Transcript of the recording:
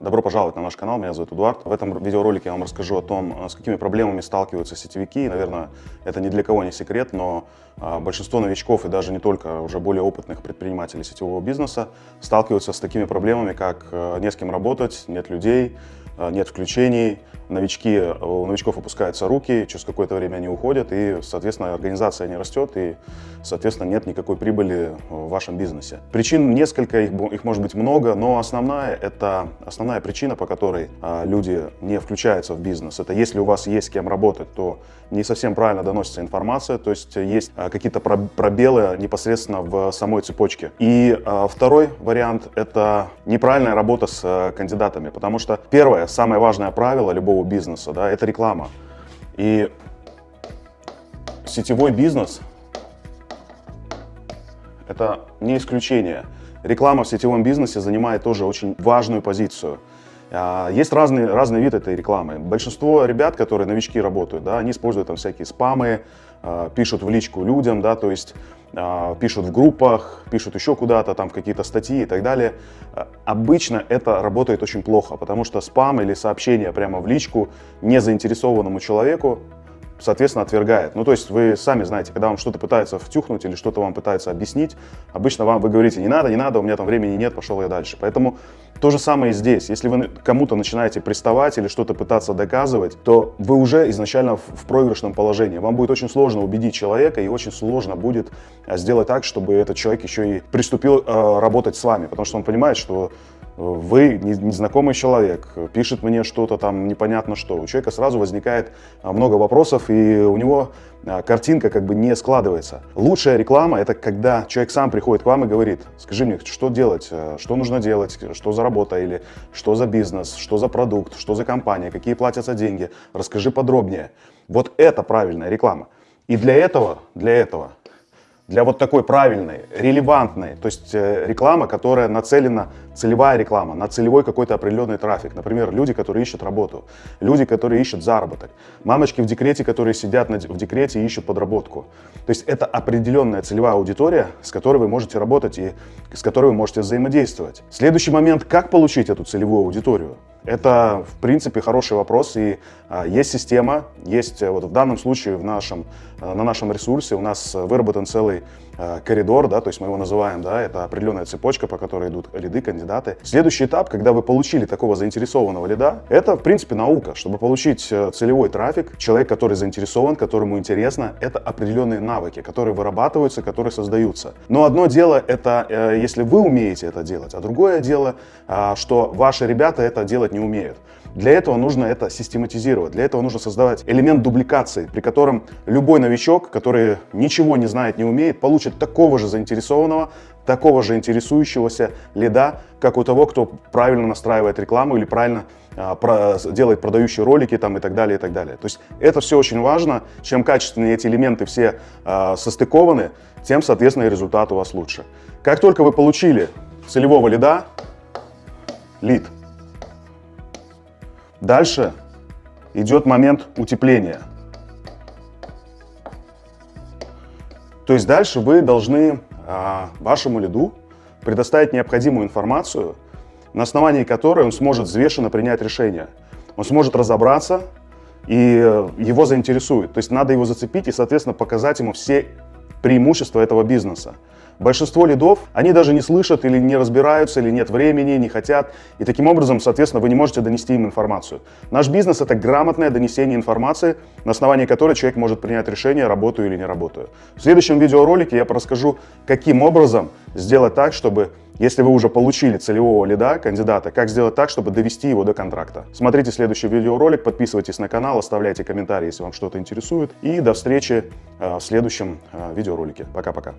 Добро пожаловать на наш канал, меня зовут Эдуард. В этом видеоролике я вам расскажу о том, с какими проблемами сталкиваются сетевики. Наверное, это ни для кого не секрет, но а, большинство новичков и даже не только уже более опытных предпринимателей сетевого бизнеса сталкиваются с такими проблемами, как э, не с кем работать, нет людей, э, нет включений, новички, у новичков опускаются руки, через какое-то время они уходят, и, соответственно, организация не растет, и, соответственно, нет никакой прибыли в вашем бизнесе. Причин несколько, их, их может быть много, но основная, это, основная причина, по которой а, люди не включаются в бизнес, это если у вас есть с кем работать, то не совсем правильно доносится информация, то есть есть а, какие-то пробелы непосредственно в самой цепочке. И а, второй вариант – это неправильная работа с а, кандидатами, потому что первое, самое важное правило любого любого бизнеса, да, это реклама. И сетевой бизнес – это не исключение. Реклама в сетевом бизнесе занимает тоже очень важную позицию. А, есть разные, разные виды этой рекламы. Большинство ребят, которые новички работают, да, они используют там всякие спамы, а, пишут в личку людям, да, то есть а, пишут в группах, пишут еще куда-то, там какие-то статьи и так далее. Обычно это работает очень плохо, потому что спам или сообщение прямо в личку незаинтересованному человеку соответственно, отвергает. Ну, то есть вы сами знаете, когда вам что-то пытаются втюхнуть или что-то вам пытаются объяснить, обычно вам вы говорите, не надо, не надо, у меня там времени нет, пошел я дальше. Поэтому то же самое и здесь. Если вы кому-то начинаете приставать или что-то пытаться доказывать, то вы уже изначально в проигрышном положении. Вам будет очень сложно убедить человека и очень сложно будет а, сделать так, чтобы этот человек еще и приступил э, работать с вами, потому что он понимает, что вы, незнакомый человек, пишет мне что-то там непонятно что, у человека сразу возникает а, много вопросов, и у него а, картинка как бы не складывается. Лучшая реклама – это когда человек сам приходит к вам и говорит, скажи мне, что делать, э, что нужно делать, что за работа или что за бизнес, что за продукт, что за компания, какие платятся деньги, расскажи подробнее. Вот это правильная реклама. И для этого, для этого для вот такой правильной, релевантной, то есть э, реклама, которая нацелена, целевая реклама, на целевой какой-то определенный трафик. Например, люди, которые ищут работу, люди, которые ищут заработок, мамочки в декрете, которые сидят в декрете и ищут подработку. То есть это определенная целевая аудитория, с которой вы можете работать и с которой вы можете взаимодействовать. Следующий момент, как получить эту целевую аудиторию? Это, в принципе, хороший вопрос, и а, есть система, есть вот в данном случае в нашем, а, на нашем ресурсе у нас выработан целый а, коридор, да, то есть мы его называем, да, это определенная цепочка, по которой идут лиды, кандидаты. Следующий этап, когда вы получили такого заинтересованного лида, это, в принципе, наука. Чтобы получить э, целевой трафик, человек, который заинтересован, которому интересно, это определенные навыки, которые вырабатываются, которые создаются. Но одно дело это, э, если вы умеете это делать, а другое дело, что ваши ребята это делать делать не умеют. Для этого нужно это систематизировать, для этого нужно создавать элемент дубликации, при котором любой новичок, который ничего не знает, не умеет, получит такого же заинтересованного, такого же интересующегося лида, как у того, кто правильно настраивает рекламу или правильно а, про, делает продающие ролики там, и так далее, и так далее. То есть это все очень важно. Чем качественнее эти элементы все а, состыкованы, тем, соответственно, и результат у вас лучше. Как только вы получили целевого лида, лид – Дальше идет момент утепления. То есть дальше вы должны а, вашему лиду предоставить необходимую информацию, на основании которой он сможет взвешенно принять решение. Он сможет разобраться и его заинтересует. То есть надо его зацепить и, соответственно, показать ему все преимущества этого бизнеса. Большинство лидов, они даже не слышат или не разбираются, или нет времени, не хотят. И таким образом, соответственно, вы не можете донести им информацию. Наш бизнес — это грамотное донесение информации, на основании которой человек может принять решение, работаю или не работаю. В следующем видеоролике я расскажу, каким образом сделать так, чтобы если вы уже получили целевого лида, кандидата, как сделать так, чтобы довести его до контракта. Смотрите следующий видеоролик, подписывайтесь на канал, оставляйте комментарии, если вам что-то интересует. И до встречи э, в следующем э, видеоролике. Пока-пока.